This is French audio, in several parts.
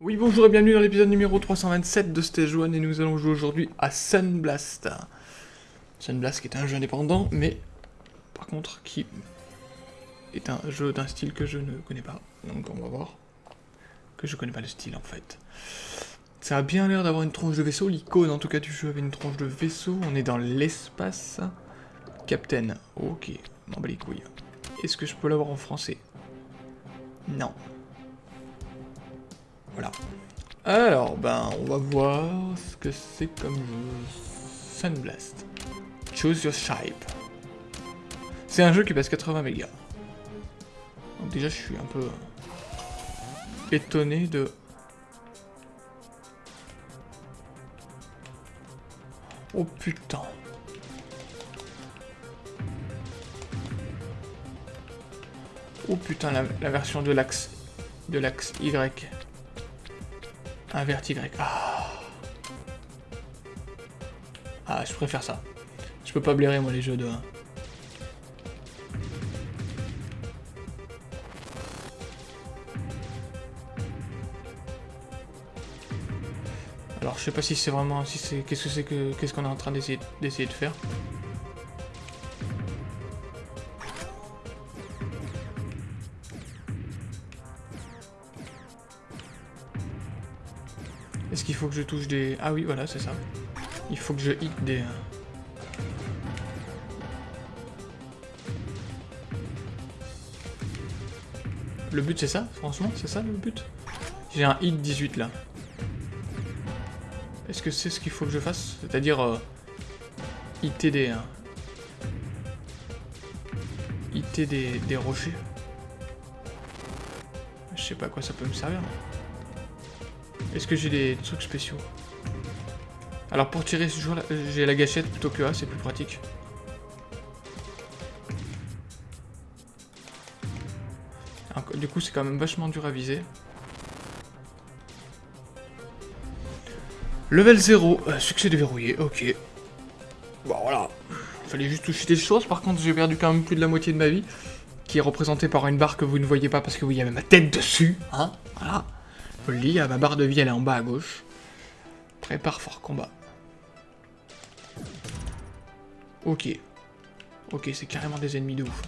Oui, bonjour et bienvenue dans l'épisode numéro 327 de Stage 1 et nous allons jouer aujourd'hui à Sunblast. Sunblast qui est un jeu indépendant, mais par contre qui est un jeu d'un style que je ne connais pas. Donc on va voir que je connais pas le style en fait. Ça a bien l'air d'avoir une tronche de vaisseau, l'icône en tout cas du jeu avait une tronche de vaisseau, on est dans l'espace. Captain, ok, m'en bats les couilles. Est-ce que je peux l'avoir en français? Non. Voilà. Alors, ben, on va voir ce que c'est comme jeu. Sunblast. Choose your shape. C'est un jeu qui passe 80 mégas. Donc déjà, je suis un peu étonné de... Oh putain. Oh putain, la, version de l'axe de l'axe Y. Un Y. Ah. ah, je préfère ça. Je peux pas blairer moi les jeux de je sais pas si c'est vraiment si c'est qu'est-ce qu'est-ce qu'on est en train d'essayer d'essayer de faire. Est-ce qu'il faut que je touche des... Ah oui, voilà, c'est ça. Il faut que je hit des... Le but c'est ça, franchement, c'est ça le but? J'ai un hit 18 là. Est-ce que c'est ce qu'il faut que je fasse? C'est-à-dire... Euh, hitter des... Hein. des, rochers Je sais pas à quoi ça peut me servir. Est-ce que j'ai des trucs spéciaux? Alors pour tirer ce jour là, j'ai la gâchette plutôt que A, c'est plus pratique. du coup c'est quand même vachement dur à viser. Level 0, euh, succès déverrouillé, ok. Bon voilà, fallait juste toucher des choses, par contre j'ai perdu quand même plus de la moitié de ma vie, qui est représentée par une barre que vous ne voyez pas parce que vous y avez ma tête dessus, hein, voilà. Je le dis, ma barre de vie elle est en bas à gauche. Prépare fort combat. Ok. Ok, c'est carrément des ennemis de ouf.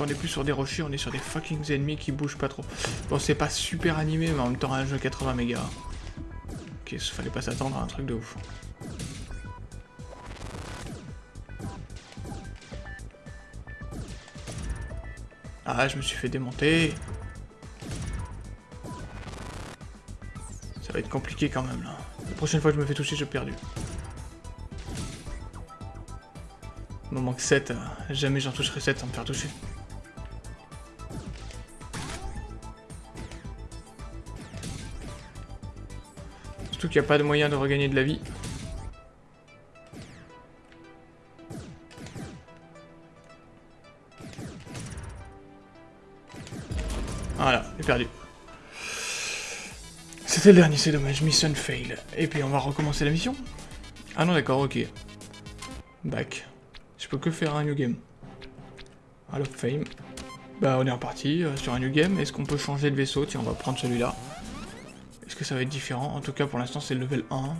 On est plus sur des rochers, on est sur des fucking ennemis qui bougent pas trop. Bon c'est pas super animé mais en même temps un jeu 80 mégas. Ok, il fallait pas s'attendre à un truc de ouf. Ah je me suis fait démonter. Ça va être compliqué quand même là. La prochaine fois que je me fais toucher, j'ai perdu. Il me manque 7, euh, jamais j'en toucherai 7 sans me faire toucher. Surtout qu'il n'y a pas de moyen de regagner de la vie. Voilà, j'ai perdu. C'était le dernier, c'est dommage, mission fail. Et puis on va recommencer la mission Ah non d'accord, ok. Back. Je peux que faire un new game. Hall of Fame. Bah on est reparti euh, sur un new game. Est-ce qu'on peut changer de vaisseau? Tiens, on va prendre celui-là. Est-ce que ça va être différent En tout cas, pour l'instant, c'est le level 1.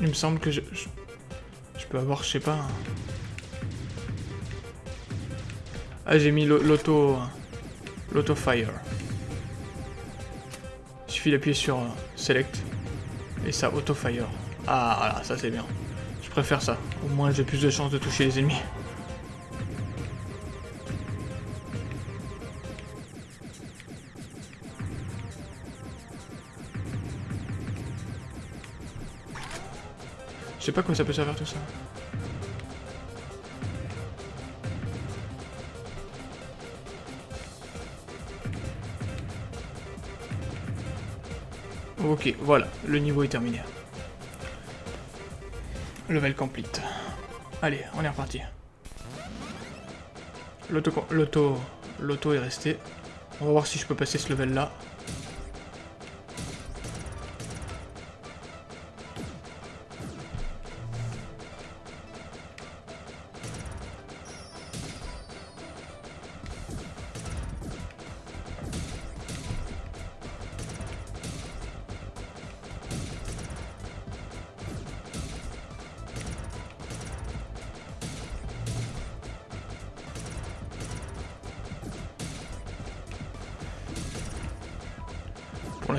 Il me semble que je, je, peux avoir, je sais pas... Ah, j'ai mis l'auto... L'auto-fire suffit d'appuyer sur euh, Select et ça auto-fire. Ah voilà, ça c'est bien. Je préfère ça. Au moins j'ai plus de chances de toucher les ennemis. Je sais pas comment ça peut servir tout ça. Ok, voilà, le niveau est terminé. Level complete. Allez, on est reparti. L'auto... L'auto... L'auto est resté. On va voir si je peux passer ce level là.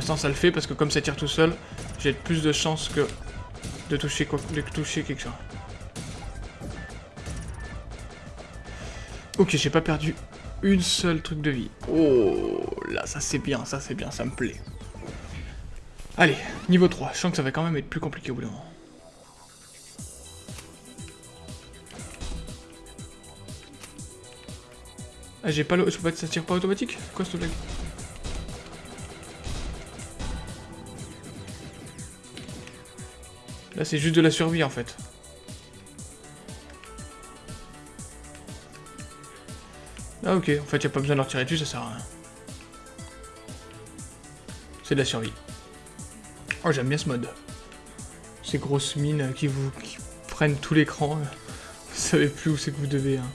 Ça le fait parce que comme ça tire tout seul, j'ai plus de chances que de toucher, de toucher quelque chose. Ok, j'ai pas perdu une seule truc de vie. Oh, là, ça c'est bien, ça c'est bien, ça me plaît. Allez, niveau 3. Je sens que ça va quand même être plus compliqué au bout d'un moment. Ah, j'ai pas le... Je pas... Ça tire pas automatique? Quoi, ce blague? C'est juste de la survie, en fait. Ah, ok. En fait, y a pas besoin de leur tirer dessus, ça sert à rien. C'est de la survie. Oh, j'aime bien ce mode. Ces grosses mines qui vous prennent tout l'écran. Vous savez plus où c'est que vous devez. Hein.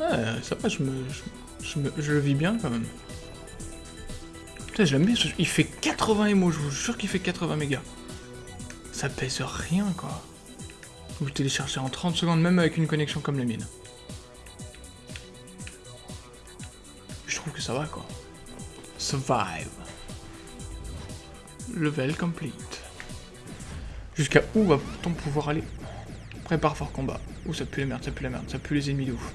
Ouais, ça va, je me, je, me, je le vis bien quand même. Putain, je l'aime bien. Il fait 80 MO, je vous jure qu'il fait 80 mégas. Ça pèse rien, quoi. Vous téléchargez en 30 secondes, même avec une connexion comme la mienne. Je trouve que ça va, quoi. Survive. Level complete. Jusqu'à où va-t-on pouvoir aller? Prépare fort combat. Ouh, ça pue la merde, ça pue la merde, ça pue les ennemis de ouf.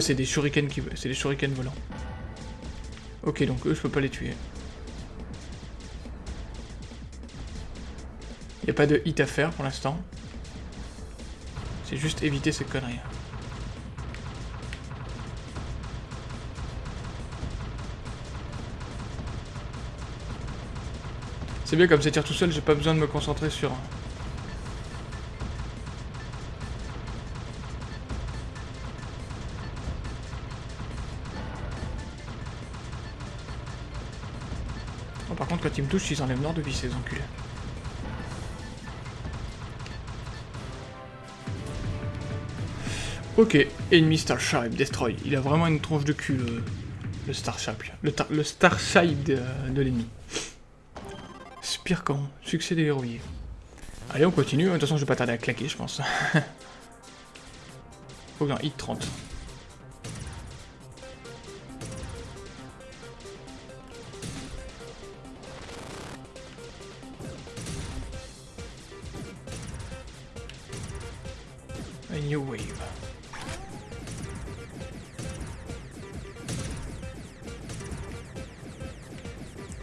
C'est des shurikens qui... C'est des shurikens volants. Ok, donc eux, je peux pas les tuer. Il a pas de hit à faire pour l'instant. C'est juste éviter ces conneries. C'est bien comme ça tire tout seul, j'ai pas besoin de me concentrer sur... quand ils me touchent, ils enlèvent nord de vie, ces enculés. Ok, ennemi Starship, destroy. Il a vraiment une tronche de cul, le, le Starship. Le, le de, de l'ennemi. Spircon, succès des. Allez, on continue. De toute façon, je vais pas tarder à claquer, je pense. Faut un hit 30. New wave.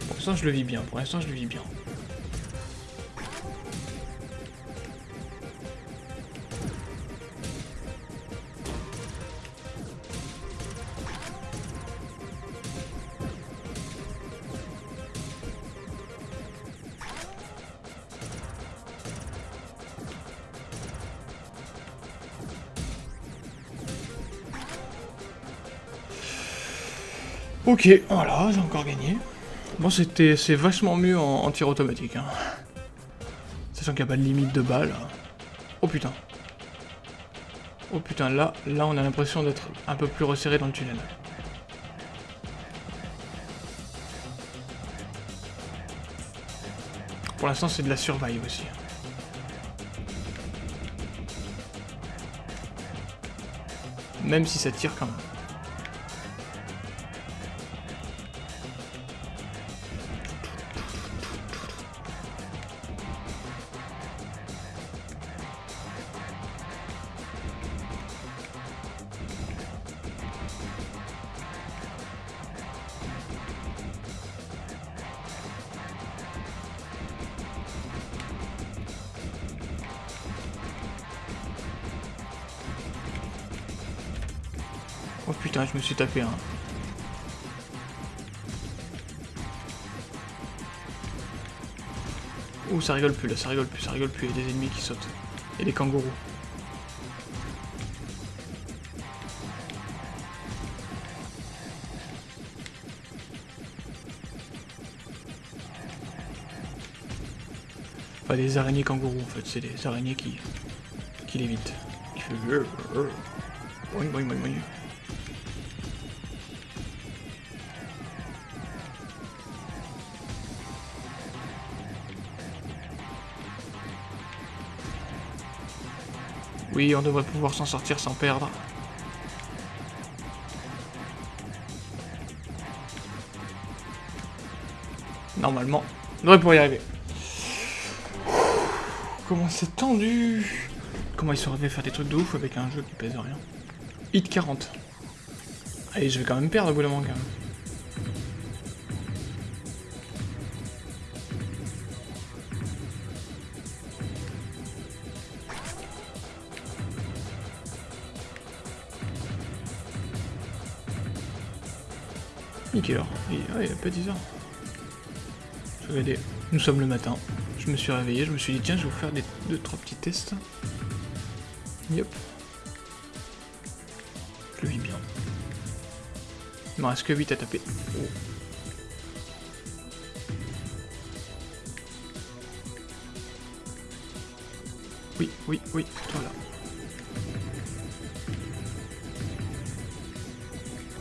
Pour l'instant, je le vis bien. Pour l'instant, je le vis bien. Ok, voilà, j'ai encore gagné. Bon, c'était, c'est vachement mieux en, tir automatique. Hein. Sachant qu'il n'y a pas de limite de balles. Oh putain. Oh putain, là, là on a l'impression d'être un peu plus resserré dans le tunnel. Pour l'instant, c'est de la survive aussi. Même si ça tire quand même. Oh putain, je me suis tapé un. Ouh, ça rigole plus là, ça rigole plus, ça rigole plus. Il y a des ennemis qui sautent. Et des kangourous. Pas des araignées kangourous en fait, c'est des araignées qui, qui l'évitent. Qui fait... Oui, on devrait pouvoir s'en sortir sans perdre. Normalement, on devrait pouvoir y arriver. Comment c'est tendu Comment ils sont arrivés faire des trucs de ouf avec un jeu qui pèse rien Hit 40. Allez, je vais quand même perdre au bout d'un moment quand même. Nickel alors. Il, ah, il a pas 10 heures. Regardez, nous sommes le matin. Je me suis réveillé, je me suis dit tiens je vais vous faire des deux trois petits tests. Yep. Je le vis bien. Il me reste que 8 à taper. Oh. Oui, oui, oui, voilà.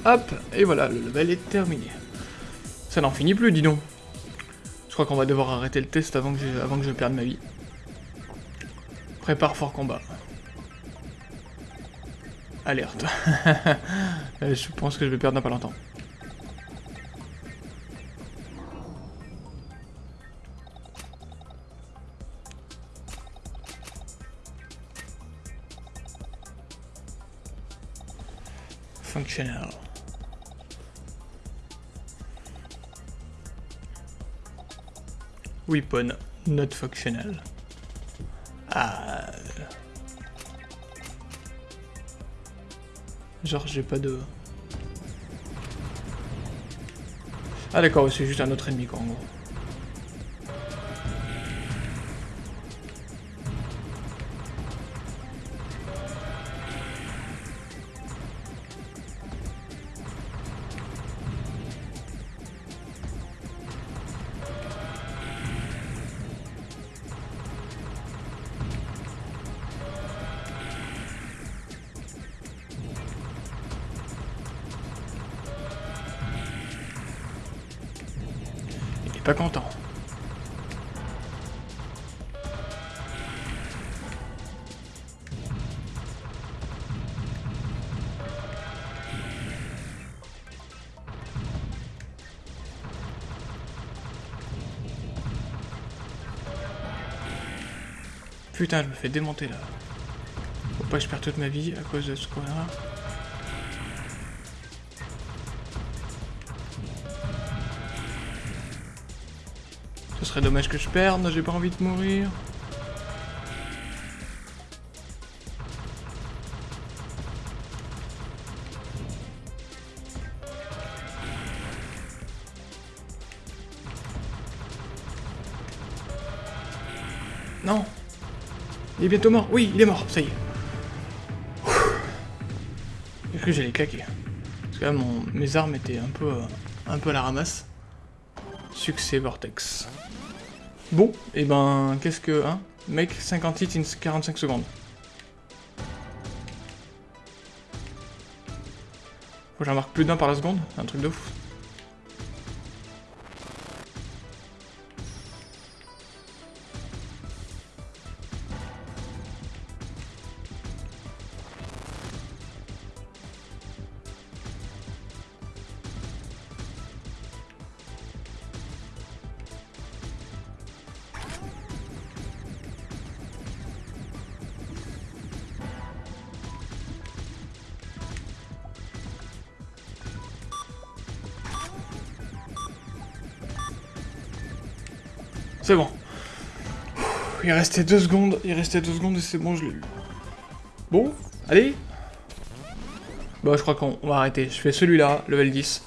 Hop, et voilà, le level est terminé. Ça n'en finit plus, dis donc. Je crois qu'on va devoir arrêter le test avant que, je, avant que je perde ma vie. Prépare fort combat. Alerte. je pense que je vais perdre dans pas longtemps. Functional. Weapon not functional. Ah. Genre j'ai pas de... Ah d'accord, c'est juste un autre ennemi quoi en gros. Content. Putain, je me fais démonter là. Faut pas que je perde toute ma vie à cause de ce coin-là. Ce serait dommage que je perde, j'ai pas envie de mourir. Non Il est bientôt mort Oui, il est mort, ça y est. J'ai cru que j'allais claquer. Parce que là, mes armes étaient un peu, un peu à la ramasse. Succès Vortex. Bon, et eh ben, qu'est-ce que... Hein Make 50 hits in 45 secondes. Faut que j'en marque plus d'un par la seconde Un truc de fou. C'est bon. Il restait deux secondes, il restait deux secondes et c'est bon, je l'ai eu. Bon, allez Bon, je crois qu'on va arrêter. Je fais celui-là, level 10.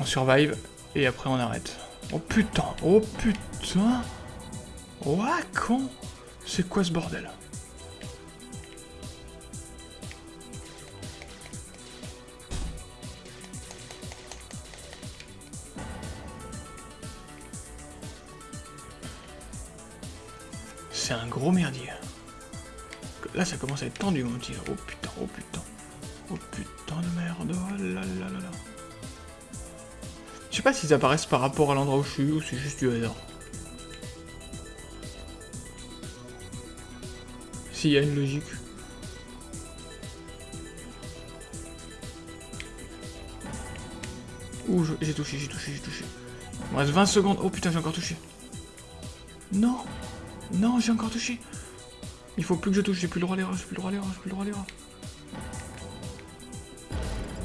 On survive, et après on arrête. Oh putain, oh putain Ouah, con C'est quoi ce bordel? Un gros merdier. Là, ça commence à être tendu, mon petit. Oh putain, oh putain. Oh putain de merde. Oh là là là. Je sais pas s'ils apparaissent par rapport à l'endroit où je suis ou c'est juste du hasard. S'il y a une logique. Ouh, j'ai touché, j'ai touché, j'ai touché. Il me reste 20 secondes. Oh putain, j'ai encore touché. Non Non, j'ai encore touché. Il faut plus que je touche, j'ai plus le droit à l'erreur, j'ai plus le droit à l'erreur, j'ai plus le droit à l'erreur.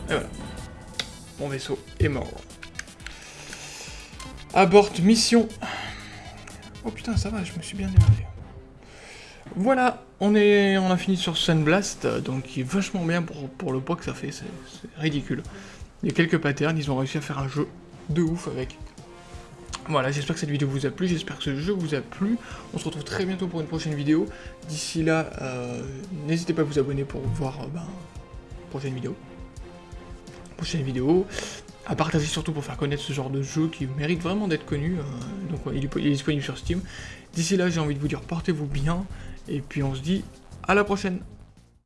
Et voilà. Mon vaisseau est mort. Aborte mission. Oh putain, ça va, je me suis bien démerdé. Voilà, on, est, on a fini sur Sunblast, donc qui est vachement bien pour, pour le poids que ça fait, c'est ridicule. Il y a quelques patterns, ils ont réussi à faire un jeu de ouf avec. Voilà, j'espère que cette vidéo vous a plu, j'espère que ce jeu vous a plu. On se retrouve très bientôt pour une prochaine vidéo. D'ici là, euh, n'hésitez pas à vous abonner pour voir euh, ben, prochaine vidéo. Prochaine vidéo à partager surtout pour faire connaître ce genre de jeu qui mérite vraiment d'être connu. Euh, donc il, est, disponible sur Steam. D'ici là, j'ai envie de vous dire portez-vous bien, et puis on se dit à la prochaine